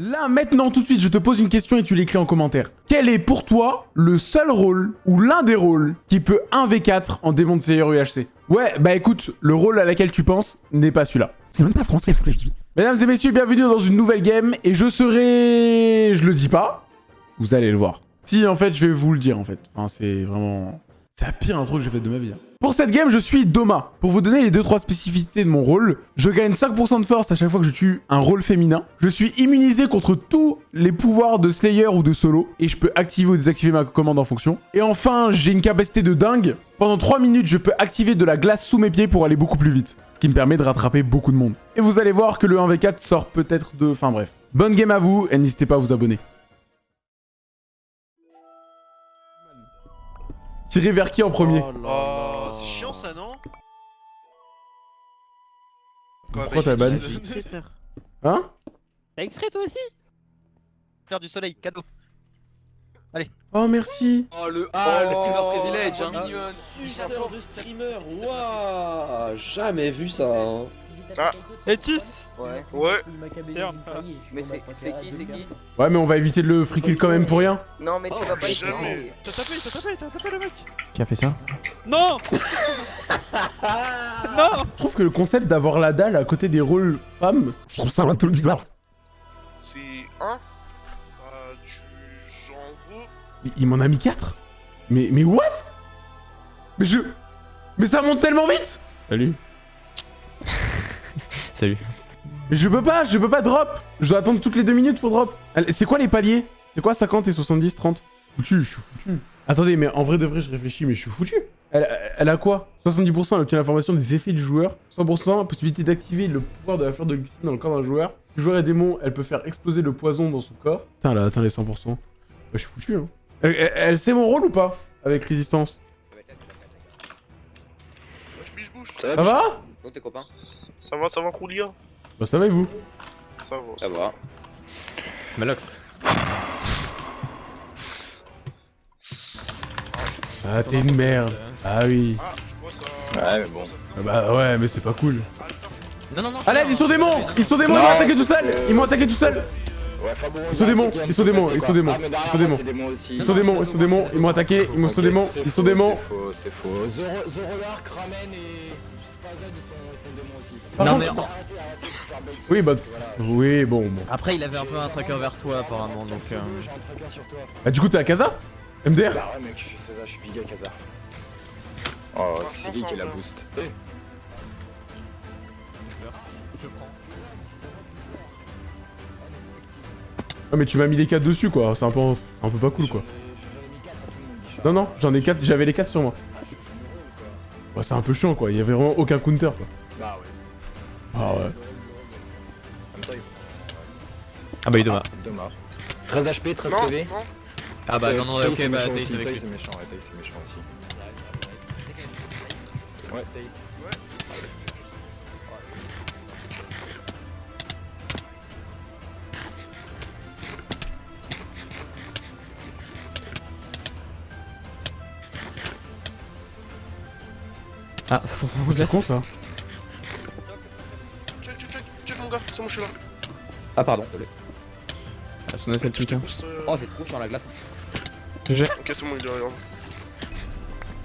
Là, maintenant, tout de suite, je te pose une question et tu l'écris en commentaire. Quel est pour toi le seul rôle ou l'un des rôles qui peut 1v4 en Demon Slayer UHC Ouais, bah écoute, le rôle à laquelle tu penses n'est pas celui-là. C'est même pas français ce que je dis. Mesdames et messieurs, bienvenue dans une nouvelle game et je serai... Je le dis pas, vous allez le voir. Si, en fait, je vais vous le dire, en fait. Enfin, c'est vraiment... C'est la pire intro que j'ai faite de ma vie. hein. Pour cette game, je suis Doma. Pour vous donner les 2-3 spécificités de mon rôle, je gagne 5% de force à chaque fois que je tue un rôle féminin. Je suis immunisé contre tous les pouvoirs de Slayer ou de Solo. Et je peux activer ou désactiver ma commande en fonction. Et enfin, j'ai une capacité de dingue. Pendant 3 minutes, je peux activer de la glace sous mes pieds pour aller beaucoup plus vite. Ce qui me permet de rattraper beaucoup de monde. Et vous allez voir que le 1v4 sort peut-être de... Enfin bref. Bonne game à vous et n'hésitez pas à vous abonner. Tirez vers qui en premier Oh, c'est chiant ça, non Quoi, Pourquoi bah, t'as ban donner- Hein T'as extrait toi aussi Faire du soleil, cadeau. Oh merci Oh le, ah, le streamer Oh, privilège hein. mignonne. Suceur de streamer, waouh Jamais vu ça hein. Ah. Etis Ouais. Ouais. Mais c'est c'est qui, c'est qui Ouais mais on va éviter de le free kill quand même pour rien. Non mais tu vas pas y jamais. T'as tapé, t'as tapé, t'as tapé le mec Qui a fait ça Non Non Je trouve que le concept d'avoir la dalle à côté des rôles femmes, Je trouve ça un peu bizarre. C'est un. Euh, tu. genre, En gros. il, il m'en a mis 4 Mais mais what? Mais je... Mais ça monte tellement vite Salut. Salut. Mais je peux pas, je peux pas drop Je dois attendre toutes les deux minutes pour drop. C'est quoi les paliers? C'est quoi 50 et 70, 30 Foutu, je suis foutu. Attendez, mais en vrai de vrai, je réfléchis, mais je suis foutu. Elle, elle a quoi? 70% elle obtient l'information des effets du joueur. 100% possibilité d'activer le pouvoir de la fleur de glycine dans le corps d'un joueur. Si le joueur est démon, elle peut faire exploser le poison dans son corps. Putain, elle a atteint les 100%. Bah, je suis foutu, hein. Elle, elle- elle sait mon rôle ou pas Avec résistance? Ça va? Tes copains Ça va, ça va, Roulia Bah ça va et vous Ça va. Ça va. Malox. Ah t'es une merde. Ah oui. Ah, tu ça. Ouais, mais bon. Ah bah ouais, mais c'est pas cool. Non, non, non. Allez, ils sont démons Ils sont démons, ils m'ont attaqué tout seuls Ils m'ont attaqué tout seuls Ouais, Ils sont démons, ils sont démons, ils sont démons, ils sont démons. Ils sont démons, ils sont démons, ils m'ont attaqué, ils sont démons, ils sont démons. C'est faux, c'est faux. Zoroark, Ramen et Non, mais-. Oui, bah... Oui, bon, bon. Après, il avait un peu un tracker vers toi, apparemment, donc. Euh. Bah du coup, t'es à Casa? MDR Bah ouais, mec, je suis César, je suis Biga Kaza. Oh, c'est qui qui la boost Eh, Ah mais tu m'as mis les 4 dessus, quoi. C'est un peu, un peu pas cool, quoi. J'en ai mis 4 à tout le monde, Bichard. Non, non, j'en ai 4, j'avais les 4 sur moi. Bah c'est un peu chiant, quoi. Il y avait vraiment aucun counter, quoi. Bah ouais. Ah ouais. Ah bah, il est dommage. Dommage. 13 HP, 13 Non, PV. non. Ah bah, non, non, ok, c'est bah, lui. c'est méchant, ouais, Taïs, c'est méchant aussi. Ouais, Taïs. Ah, ça sent son C'est con, ça. Check, check, check, check, mon gars, c'est bon, je suis là. Ah pardon. Ah, son c'est le Je te putain. booste. euh, Oh c'est trop sur la glace. Ok, c'est bon, il est derrière.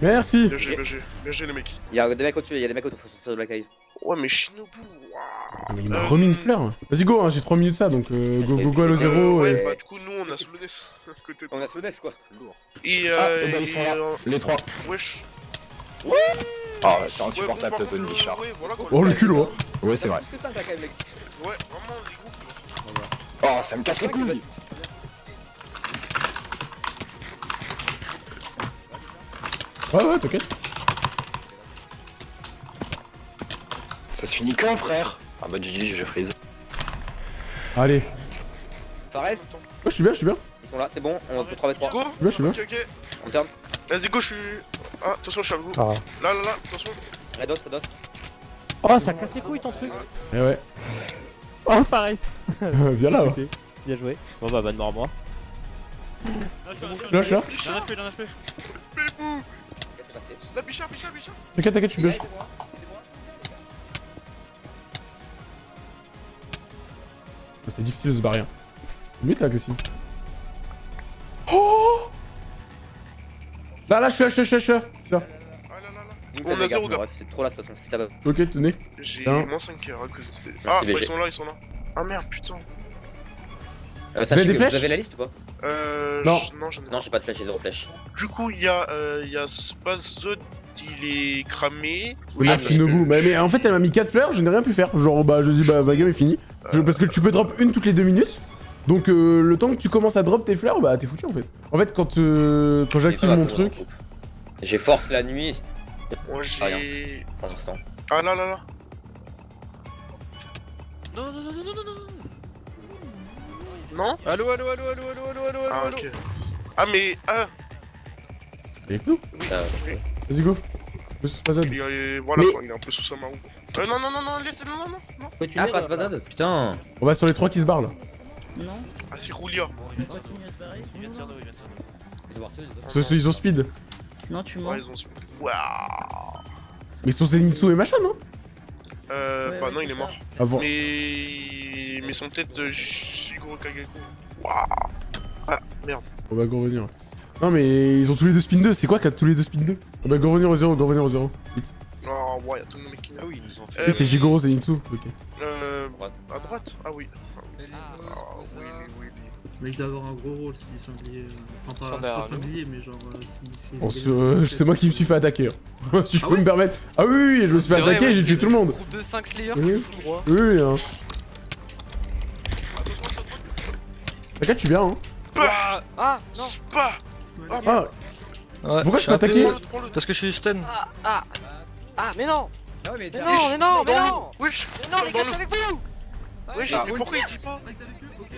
Merci Bien joué, bien joué. Bien joué, les mecs. Y'a des mecs au-dessus, y'a des mecs au-dessus, faut sortir de la cave. Ouais, mais Shinobu, waouh. Mais Il m'a remis une fleur. Vas-y, go, hein, j'ai 3 minutes ça, donc euh, go, go, go, à Euh, 0 ouais, et... bah, du coup, nous, on a Slowness à côté de On a Slowness quoi. Lourd. Et Ah, euh. eh ben, ils sont là. euh, Les 3. Wesh. Oh, c'est insupportable ta zone Bichard. ouais, voilà, quoi, Oh le culot, hein. Ouais, c'est vrai. Ça. Oh, ça me casse les couilles Ouais, ouais, t'inquiète. Ça se finit quand, frère? Ah bah GG, je freeze. Allez. Fares, Ouais, je suis bien, je suis bien. ils sont là, c'est bon, on peut 3v3. Go Je suis bien, je suis bien. Ok, ok. On turn. Vas-y, go, je suis. Ah, attention, je suis à Ah. Là, là, là, attention. Redos, Redos. Oh, ça casse les couilles ton truc. Eh ouais. Oh, Fares. Viens là, ouais. Bien joué. Bon, bah, bonne mort, moi. Lâche là. Bichard Bébou La Bichard, Bichard, Bichard T'inquiète, t'inquiète, je suis bien. C'est difficile de se barrer. hein. Mais t'es agressif. Là, là, je suis là, je suis là, je suis là. je suis là. Ah On a regarde, zéro, mon gars. ref, C'est trop la situation, c'est tabac. Ok, tenez. J'ai moins 5 heures à cause de... Ah, bah, BG. ils sont là, ils sont là. Ah merde, putain. Euh, sachez des que flèches vous avez la liste ou pas? Euh... Non. je- Non, j'en ai Non, j'ai pas de flèche, j'ai zéro flèche. Du coup, il y a, euh, il y a Spazod, il est cramé. Oui, Ah, Shinobu. Mais, mais en fait, elle m'a mis 4 fleurs, je n'ai rien pu faire. Genre, bah, je dis, bah, ma game est finie. Je- parce que tu peux drop une toutes les 2 minutes. Donc, euh, le temps que tu commences à drop tes fleurs, bah, t'es foutu en fait. En fait, quand, euh, quand j'active mon truc. J'ai force la nuit Moi, j'ai... pour l'instant. Ah là là là. Non, non, non, non, non, non, non. Non Allo, allo, allo, allo, allo, allo, allo, Ah, allo. ok. Ah, mais... Ah Avec nous? Euh, Vas-y, go. Il est... Voilà, Mais- quoi, il est un peu sous sa main. Euh, non, non, non, non, laisse... Non, non, non, non. Ah, passe badade, putain. On va sur les 3 qui se barrent là. Non. Ah, c'est Roulia. Il vient de faire d'eau, il vient de faire d'eau. Ils ont speed. Non, tu mens. Ouais, ils ont... Waouh Mais ils sont Zenitsu et machin, non? Euh... Ouais, bah ouais, non, il est mort. Avant. Mais... Mais son tête... euh, Shigoro Kagaku. Waouh Ah, merde. On va go revenir. Non, mais ils ont tous les deux spin 2. C'est quoi qui a tous les deux spin 2 On va go revenir au 0, go revenir au 0. Vite. Oh, ouais, y'a tout le monde qui... Ah oui, ils nous ont fait. Euh, c'est Jigoro Zenitsu. Ok. Euh... Droite. À droite Ah oui. Ah, oui, oui, oui. Mais il doit avoir un gros rôle si sanglier. euh, Enfin, pas, pas sanglier, mais genre. euh, si, si euh, c'est moi qui me suis fait attaquer. si je Ah peux ouais me permettre. Ah oui, oui, je me suis fait attaquer ouais, et j'ai je tué tout le monde. Groupe de 5 Slayer, Oui. tout droit. Oui, oui, hein. T'inquiète, tu viens, hein. Ah, ah, non. Pas Ouais. Ah, pourquoi je peux attaquer Prends-le, prends-le. Parce que je suis stun. Ah, ah. Ah, mais non. Ah ouais, mais Mais non, mais non, mais non. Wesh Mais non, les gars, je suis avec vous. Wesh, Ah, mais faut pourquoi il dit pas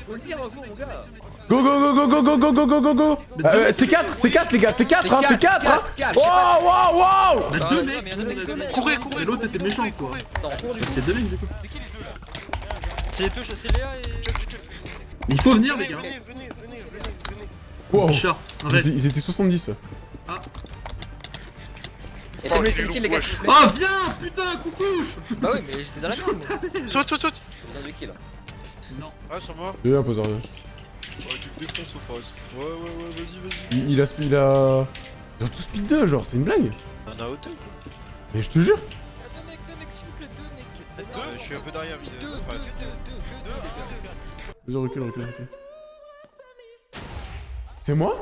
Faut le dire, Rocco, mon gars. Go, go, go, go, go, go, go, go, go, go, go Euh, C'est 4, c'est 4 les gars, c'est 4, hein, c'est 4, hein quatre, Wow, wow, wow Mais Ah, deux mecs. Courez, courez Et l'autre était méchant, quoi. C'est deux mecs du coup. C'est les deux, c'est Léa et. Tchèque, tchèque, tchèque. Il faut venir, les Venez, gars. venez, venez, venez, venez, venez. Wow ils étaient, ils étaient 70. Et c'est Oh, le il est kill, lourd, les gars. wesh. s'il vous plaît. Oh, viens Putain, coucouche Bah oui, mais j'étais dans la merde. moi. Saute, saute, saute kill. Non. Ah, sur moi. Ouais, tu me défonces au forest. Ouais, ouais, ouais, vas-y, vas-y. Il, il a speed, il a... Ils ont tous speed 2, genre, c'est une blague. Un AOT quoi. Mais je te jure. Deux mecs, deux mecs, s'il vous plaît, deux mecs. Euh, je suis un peu derrière, vite. Deux, deux, deux, c'est- deux, deux, deux, deux, Vas-y, recule, recule, recule. C'est moi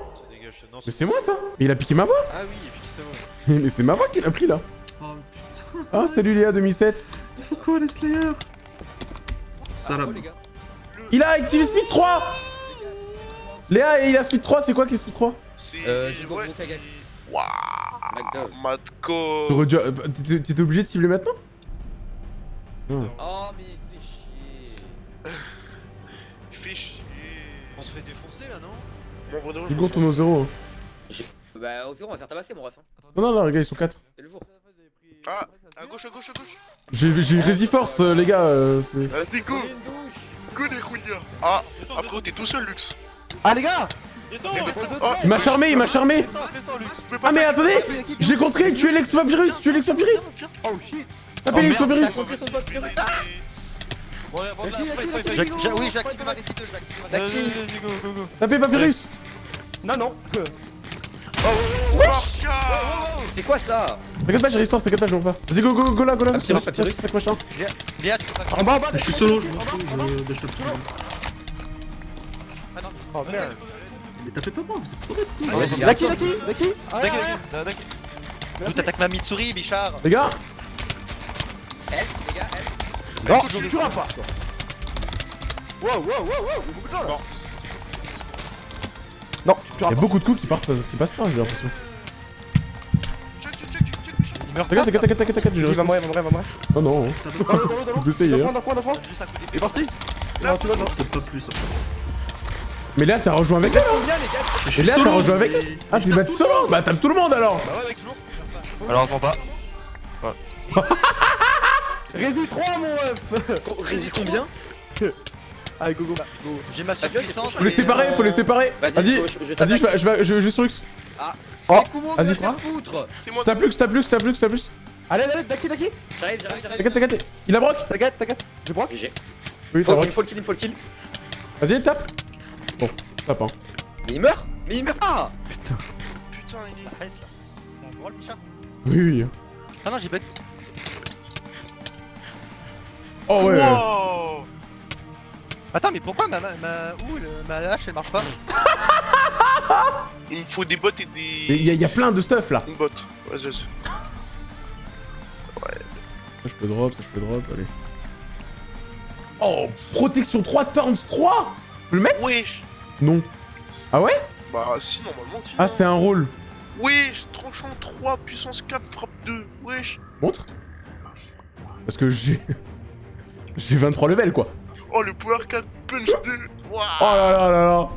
Ça. Non, Mais c'est moi ça Mais il a piqué ma voix Ah oui, et puis ça va. Mais c'est ma voix qu'il a pris là Oh putain. Ah, salut Léa 2007 Pourquoi les Slayer Salam. les gars. Il a activé speed 3 Léa, il a speed 3, c'est quoi qui est speed 3 C'est... Euh, Jigoro ouais. Kagaku. Waouh. Matko euh, bah, T'étais t'étais obligé de cibler maintenant Non. Oh, mais fais chier. Fais chier On se fait défoncer là, non? Du coup, on tourne au 0. hein. Bah, au zéro, on va faire tabasser, mon ref. hein. Non, non, non, les gars, ils sont 4. C'est le jour. Ah À gauche, à gauche, à gauche J'ai j'ai Resi Force, euh, les gars. euh, Vas-y, go Go les Roulia Ah Après, t'es tout seul, Lux Ah les gars Oh Il m'a charmé, il m'a charmé Ah mais attendez J'ai contré, tu es l'ex-virus, tu es l'ex-virus Oh shit Tapez j'a- Oui, j'active ma rétite, ma go, go, go. Tapez Papyrus Non non. Marcia C'est quoi ça T'inquiète pas, j'ai résistance, t'inquiète pas, je m'en pas. Vas-y, go, go, go là, go là. Papyrus, Papyrus. Tac, machin. Léa, tu peux pas. En bas en bas Je suis solo, je m'en fous, je, tout le monde. Oh merde. Mais tapez pas moi, vous êtes trop bêtes Daki Daki Daki. D'où t'attaques ma Mitsuri, Bichard. Les gars. Elle, les gars, elle. Non, je tuerai pas. Wow wow wow wow y a beaucoup de gens là Il y a beaucoup de coups qui partent, qui passent pas, j'ai l'impression. T'inquiète, t'inquiète, t'inquiète, t'inquiète, t'inquiète, j'ai Il va mourir, il va mourir, il va mourir. Oh non, Dans le coin, dans le coin, coup Il est parti. Là, Non, tu vas, non Peut-être pas plus. hein. Mais là, t'as rejoint avec elle. Et là, t'as rejoint avec elle. Ah, t'es battu solo. Bah, tape tout le monde alors. Bah ouais, mec, toujours. Alors, on pas. Rési 3 mon ref. Rési combien? Allez go go go J'ai ma surpuissance. Faut les séparer, faut les séparer Vas-y, vas-y, je vais- je vais, je vais sur Lux. Oh, Vas-y, foutre Tape Lux, tape Lux, tape Lux, tape Lux. Allez allez Daki Daki J'arrive, j'arrive, j'arrive. T'inquiète, t'inquiète. Il a broc T'inquiète, t'inquiète Je broque GG. Oui, Faut- t'as broc. Il faut le kill, il faut le kill. Vas-y, tape. Tape, hein. Mais il meurt Mais il meurt pas Putain, il est. Nice là. T'as un gros Micha Oui, oui. Ah non, j'ai bug. Oh ouais. Wow Attends, mais pourquoi ma, ma, ma, où, le- ma hache elle marche pas Il me faut des bottes et Il des. y, a- y a plein de stuff là. Une botte. Vas-y, vas-y. Ça je peux drop, ça je peux drop, allez. Oh, protection 3 turns 3 Je peux le mettre Wesh Non. Ah ouais Bah, si, normalement, si. Ah, c'est un rôle. Wesh Tranchant 3, puissance 4, frappe 2. Wesh Montre Parce que j'ai... J'ai 23 levels quoi. Oh, le power 4, punch 2. Waouh Oh là là là là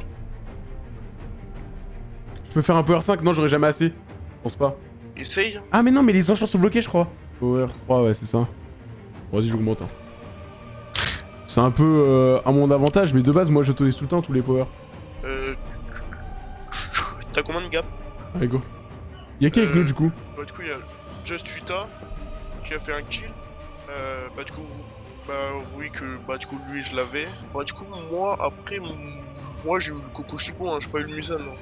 Je peux faire un power 5 Non, j'aurais jamais assez. Je pense pas. Essaye. Ah mais non, mais les enchants sont bloqués je crois. Power 3, ouais, c'est ça. Vas-y, j'augmente. Hein. C'est un peu euh, à mon avantage, mais de base, moi, j'autorise tout le temps tous les powers. Euh. T'as combien de gap Allez, go. Y'a qui avec Euh, nous du coup? Bah, du coup, il y a Just Vita qui a fait un kill. Euh, bah, du coup, bah, oui, que bah, du coup, lui, je l'avais. Bah, du coup, moi, après, moi, j'ai eu le Coco Chico, hein, j'ai pas eu le Musan. hein.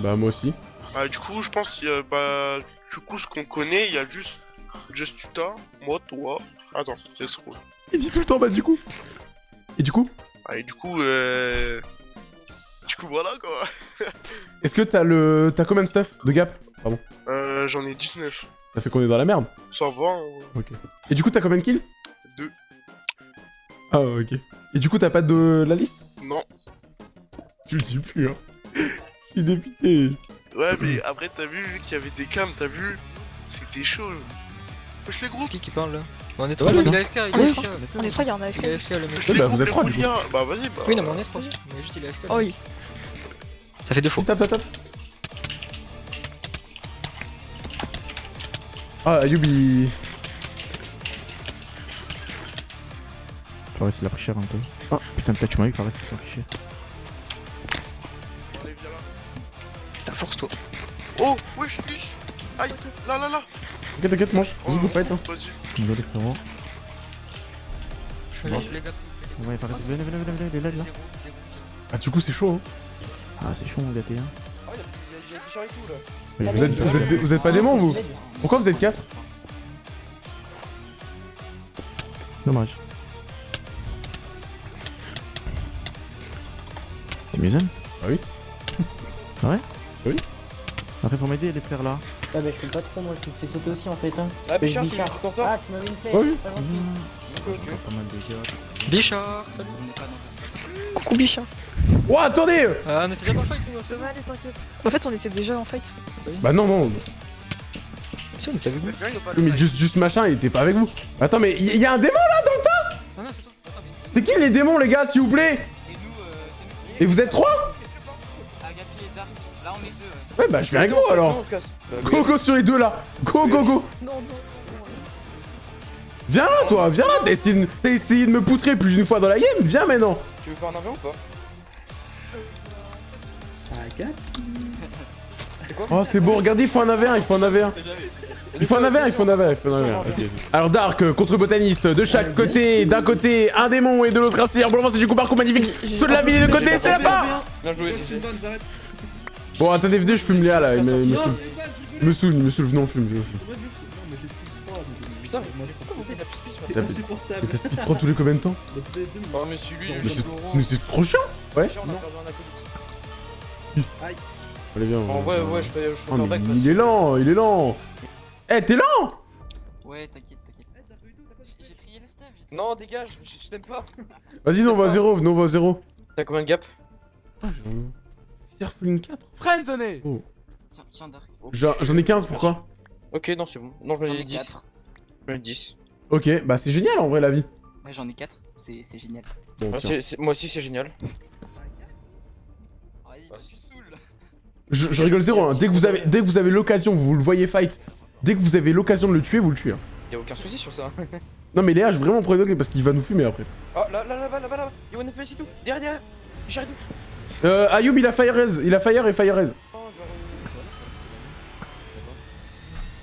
Bah, moi aussi. Bah, du coup, je pense, qu'il y a, bah, du coup, ce qu'on connaît, il y a juste Just Vita, moi, toi. Attends, laisse roule. Il dit tout le temps, bah, du coup. Et du coup Ah, et du coup, euh. Du coup, voilà quoi. Est-ce que t'as le. T'as combien de stuff De gap? Pardon. Euh, j'en ai 19. Ça fait qu'on est dans la merde. Ça va, hein. Ok. Et du coup, t'as combien de kills. Ah, ok. Et du coup, t'as pas de la liste? Non. Tu le dis plus, hein. Je suis dépité. Ouais, mais après, t'as vu, vu qu'il y avait des cams, t'as vu? C'était chaud. Push les groupes Qui qui parle là? On est Ouais, trois, il est AFK, il On est est AFK. On est trois, il y en a Il est AFK le mec. Bah, groupes, vous êtes les trois, du coup. Bah, vas-y, bah. Oui, non, mais on est trois. Mais juste il est AFK. Oh oui. Ça fait deux fois. Tape, tape, tape. Ah, Ayub, Fares il a pris cher un peu. Oh putain peut-être tu m'as eu Fares putain là. La force toi. Oh, wesh, wesh. Aïe, là, là, là. T'inquiète, t'inquiète, mange. Vas-y, go fight, hein. Vas-y. Désolé frérot. Je suis là, je les gars. Ouais Fares venez venez venez venez il est là. Ah, du coup, c'est chaud, hein. Ah c'est chaud mon gâté hein. Oh, il y a- il y a Bichard et tout là. Mais vous êtes, vous êtes, vous êtes pas démons, vous Pourquoi vous êtes 4 Dommage. C'est Musen Ah oui. Ah ouais Oui. Après faut m'aider les frères là. Ah bah je fais pas trop moi, je me fais sauter aussi en fait hein. Ah, Bichard, tu Bichard. Ah tu m'avais une flèche, Ouais, oui. pas gentil. Pas mal de gars. Bichard Salut Coucou Bichard. Oh, attendez Ah, on était déjà dans le fight nous allez, t'inquiète. En fait, on était déjà en fight. Bah non, non. Si, on était avec vous. Oui, mais juste, juste machin, il était pas avec vous. Attends, mais il y, y a un démon là dans le tas Ah C'est qui les démons, les gars, s'il vous plaît? Et vous êtes trois Ouais, bah je viens avec vous Non, alors. On se casse. Bah, Go, go sur les deux là. Go, go, go. Non, non. Viens là, toi, viens là. T'as essayé, de- t'as essayé de me poutrer plus d'une fois dans la game. Viens maintenant. Tu veux faire un avion ou pas? Oh, c'est beau, regardez, il faut un, il faut en avait un il faut un, il faut en avoir un, il faut en avoir un. Ok, ok. Alors Dark contre botaniste, de chaque côté, d'un côté un démon et de l'autre un seigneur blanc, c'est du coup parcours magnifique. Ceux de la ville de côté, c'est là-bas Bien joué. Bon, attendez, venez, je fume Léa là, il me, il saoule. Il me saoule, il me saoule, venez, on fume, Putain, la C'est insupportable. T'as speed 3 tous les combien de temps. Oh, mais c'est lui, Mais c'est- Laurent. Mais c'est trop chiant Ouais Bichard, Allez, viens. En on- vrai, ouais, je peux, je peux Oh, faire mais back. il est lent, il est lent Eh, t'es lent Ouais, t'inquiète, t'inquiète. J'ai trié le stuff. Non, dégage, je je t'aime pas. Vas-y, non, on va à 0, venez, on va à 0. T'as combien de gap Fearfulling 4 Friendzoné Tiens, tiens, Dark. J'en j'en ai 15, pourquoi Ok, non, c'est bon. Non, j'en J'en ai ai 10. 4. J'en ai 10. Ok, bah c'est génial en vrai la vie. Ouais, j'en ai 4. C'est génial. Bon, Ah, Moi aussi, c'est génial. Je, je rigole zéro, hein. dès que vous avez, dès que vous avez l'occasion, vous le voyez fight, dès que vous avez l'occasion de le tuer, vous le tuez. hein. Y'a aucun souci sur ça. Non mais Léa, je vraiment prenez parce qu'il va nous fumer après. Oh, là, là, là-bas, là-bas, là-bas. Y'a one FPS et tout? Derrière, derrière. Tout. Euh, Ayoub il a fire raise, il a fire et fire raise. Oh,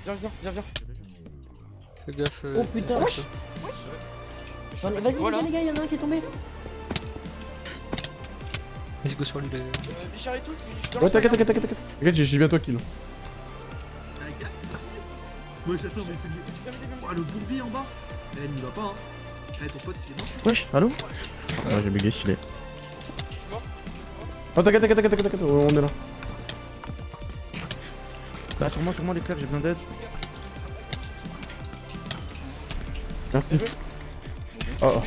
je vais Viens, viens, viens, viens. Fais gaffe. euh, Oh putain Wesh. Vas-y quoi, là les gars, les gars, y'en a un qui est tombé Let's go sur lui. le- Bichard et tout, je suis dans Ouais, t'inquiète, t'inquiète, t'inquiète. T'inquiète, j'ai j'ai bientôt kill. Moi j'attends, mais c'est. Oh, le bourbier en bas Eh, n'y va pas, hein. Eh, ton pote, il est mort. Wesh, allô Ah, j'ai bugué, stylé. Oh, t'inquiète, t'inquiète, t'inquiète, t'inquiète, on est là. Là, sur moi, sur moi, les frères, j'ai besoin d'aide. Merci. Oh, oh.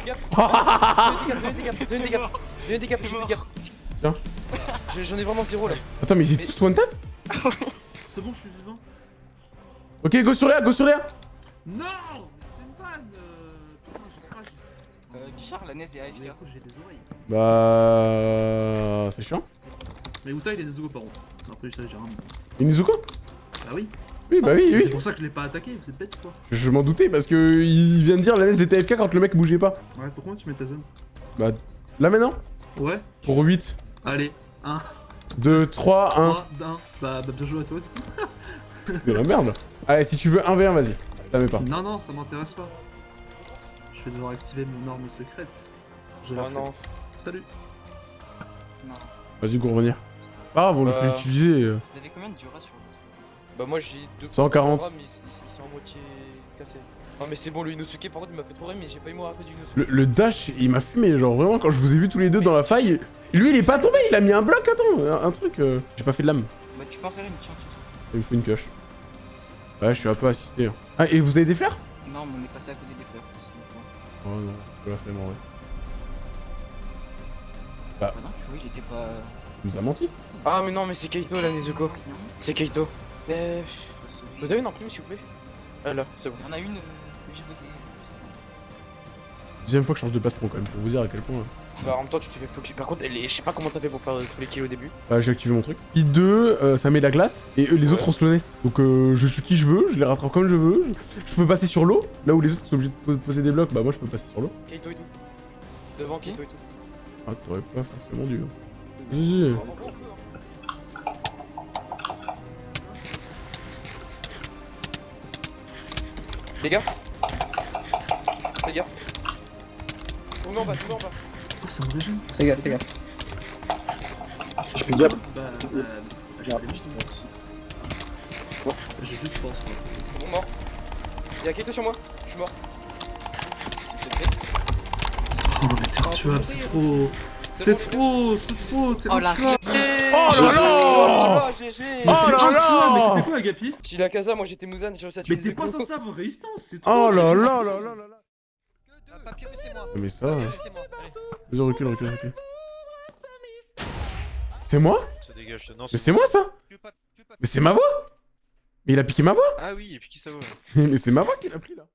Fais des gaffe. Tiens. J'en ai vraiment zéro là. Attends, mais ils étaient tous one tap C'est bon, je suis vivant. Ok, go sur Réa, go sur Réa Non C'était une vanne euh... Putain, j'ai crash. Euh, Bichard, la naise est Mais AFK. écoute, j'ai des oreilles. Bah... C'est chiant. Mais Uta, il est Nezuko par contre. Après, j'ai rien. Et Nizuko Bah oui. Oui, bah oui, C'est oui. pour ça que je l'ai pas attaqué, vous êtes bête quoi. Je m'en doutais parce que il vient de dire la NES était AFK quand le mec bougeait pas. Ouais, pourquoi tu mets ta zone? Bah, là maintenant? Ouais. Pour 8, Allez, 1, 2, 3, 1. 3, 1. Bah, bah, bien joué à toi du coup. C'est la merde. Allez, si tu veux 1v1, vas-y. La mets pas. Non, non, ça m'intéresse pas. Je vais devoir activer mon arme secrète. Je la Oh fais. non. Salut. Non. Vas-y, go revenir. Pas grave, on le Bah. fait utiliser. euh. Vous avez combien de Dura sur votre Bah moi j'ai deux 140. mais ils ils sont en moitié cassés. Non mais c'est bon, le Inosuke par contre il m'a fait trop rire mais j'ai pas eu mon RP du Inosuke. Le, le dash, il m'a fumé. Genre vraiment, quand je vous ai vu tous les deux dans la faille. Lui, il est pas tombé, il a mis un bloc, attends, un, un truc. euh. J'ai pas fait de lame. Bah tu peux en faire une, tiens. Il me faut une pioche. Ouais, je suis un peu assisté. hein. Ah, et vous avez des fleurs? Non, mais on est passé à côté des fleurs. Oh non, je la flemme en vrai. Bah non, tu vois, il était pas... Il nous a menti. Ah mais non mais c'est Kaito là Nezuko. Non, C'est Kaito. Euh... faut sauver. Vous avez une enclume s'il vous plaît? Ah là, c'est bon. Il y en a une euh, que j'ai posée. je. Deuxième fois que je change de plastron quand même, pour vous dire à quel point. Bah en même temps tu t'es fait focus. Par contre, je sais pas comment t'as fait pour faire euh, tous les kills au début. Bah, j'ai activé mon truc. Puis 2, ça met de la glace. Et eux, les Ouais. autres ont slowness. Donc euh, je tue qui je veux, je les rattrape comme je veux. Je, je peux passer sur l'eau. Là où les autres sont obligés de po- poser des blocs, bah moi je peux passer sur l'eau. Kaito et tout. Devant Kaito et tout. Ah, t'aurais pas forcément dû. GG. Les gars Les gars Tournez en bas, tournez en bas Oh, ça. Fais gaffe, fais gaffe. Je peux dire Bah, bah, bah, j'ai juste J'ai juste pense quoi. Bon mort. Y'a Kaito sur moi, je suis mort. Oh, mais t'es intuable, c'est trop. C'est trop, c'est trop, t'es Oh la. Oh là là GG Mais Oh c'est là mais t'étais quoi, Agapi? J'ai la casa, moi j'étais Muzan, j'ai réussi à tuer Mais t'es pas censé avoir résistance, c'est trop. Oh là j'ai- là là là là là Papier, c'est moi. Mais ça... c'est moi. Vas-y, recule, recule, recule. C'est moi Se dégage. Non, Mais c'est moi ça Mais c'est ma voix Mais il a piqué ma voix Ah oui, et puis qui ça va Mais c'est ma voix qu'il a pris là